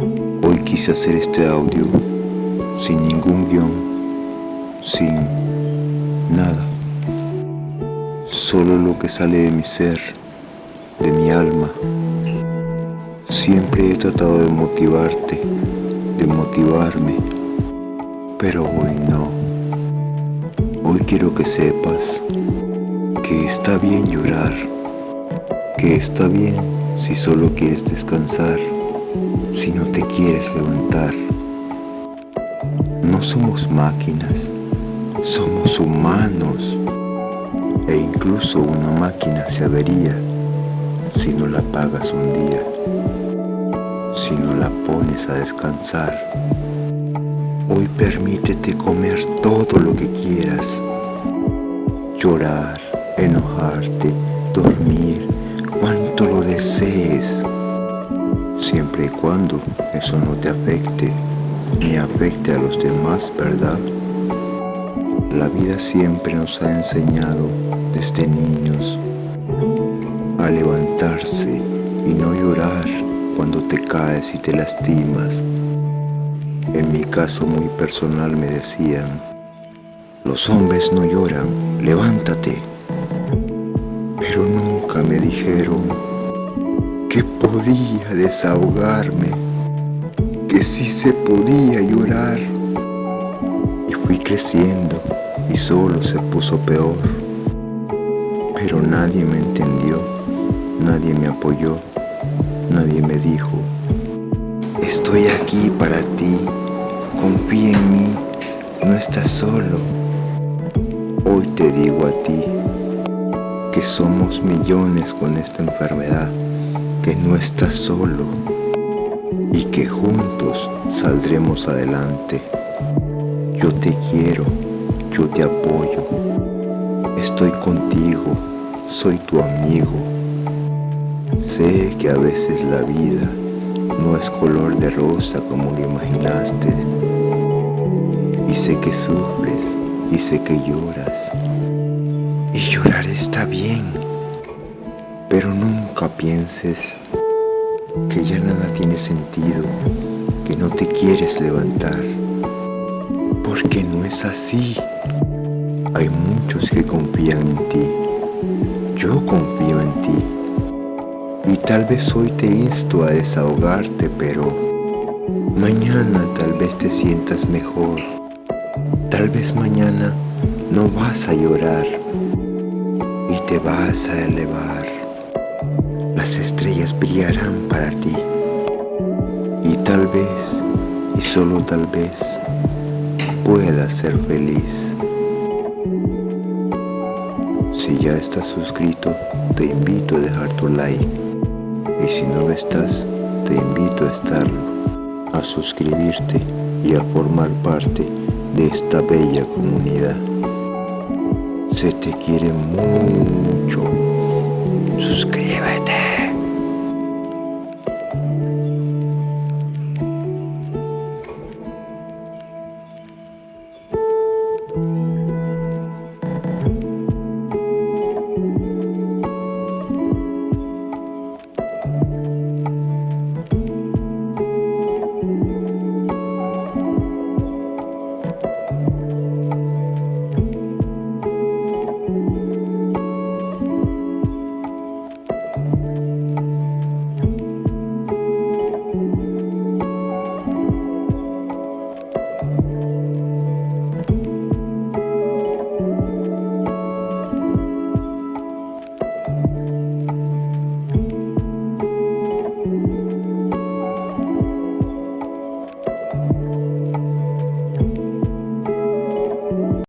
Hoy quise hacer este audio sin ningún guion, sin nada. Solo lo que sale de mi ser, de mi alma. Siempre he tratado de motivarte, de motivarme, pero hoy no. Hoy quiero que sepas que está bien llorar, que está bien si solo quieres descansar, si no te quieres levantar. No somos máquinas, somos humanos. E incluso una máquina se avería si no la pagas un día, si no la pones a descansar. Hoy permítete comer todo lo que quieras, llorar, enojarte, dormir, cuanto lo desees, siempre y cuando eso no te afecte ni afecte a los demás, ¿verdad? La vida siempre nos ha enseñado desde niños a levantarse y no llorar cuando te caes y te lastimas. En mi caso muy personal me decían, los hombres no lloran, levántate. Pero nunca me dijeron que podía desahogarme, que sí se podía llorar. Y fui creciendo y solo se puso peor. Pero nadie me entendió, nadie me apoyó, nadie me dijo, estoy aquí para ti, confía en mí, no estás solo. Hoy te digo a ti que somos millones con esta enfermedad, que no estás solo y que juntos saldremos adelante. Yo te quiero, yo te apoyo, estoy contigo, soy tu amigo. Sé que a veces la vida no es color de rosa como lo imaginaste. Y sé que sufres y sé que lloras. Y llorar está bien, pienses que ya nada tiene sentido, que no te quieres levantar, porque no es así. Hay muchos que confían en ti, yo confío en ti, y tal vez hoy te insto a desahogarte, pero mañana tal vez te sientas mejor. Tal vez mañana no vas a llorar y te vas a elevar. Las estrellas brillarán para ti y tal vez, y solo tal vez, puedas ser feliz. Si ya estás suscrito, te invito a dejar tu like y si no lo estás, te invito a estarlo, a suscribirte y a formar parte de esta bella comunidad. Se te quiere mucho.